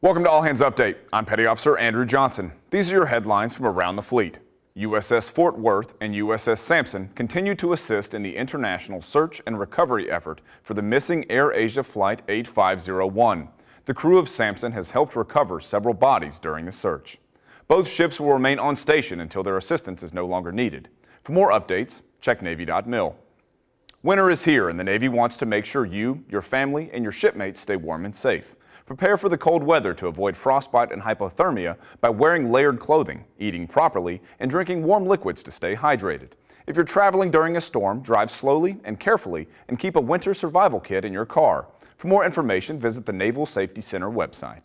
Welcome to All Hands Update. I'm Petty Officer Andrew Johnson. These are your headlines from around the fleet. USS Fort Worth and USS Sampson continue to assist in the international search and recovery effort for the missing AirAsia Flight 8501. The crew of Sampson has helped recover several bodies during the search. Both ships will remain on station until their assistance is no longer needed. For more updates, check Navy.mil. Winter is here and the Navy wants to make sure you, your family, and your shipmates stay warm and safe. Prepare for the cold weather to avoid frostbite and hypothermia by wearing layered clothing, eating properly, and drinking warm liquids to stay hydrated. If you're traveling during a storm, drive slowly and carefully and keep a winter survival kit in your car. For more information, visit the Naval Safety Center website.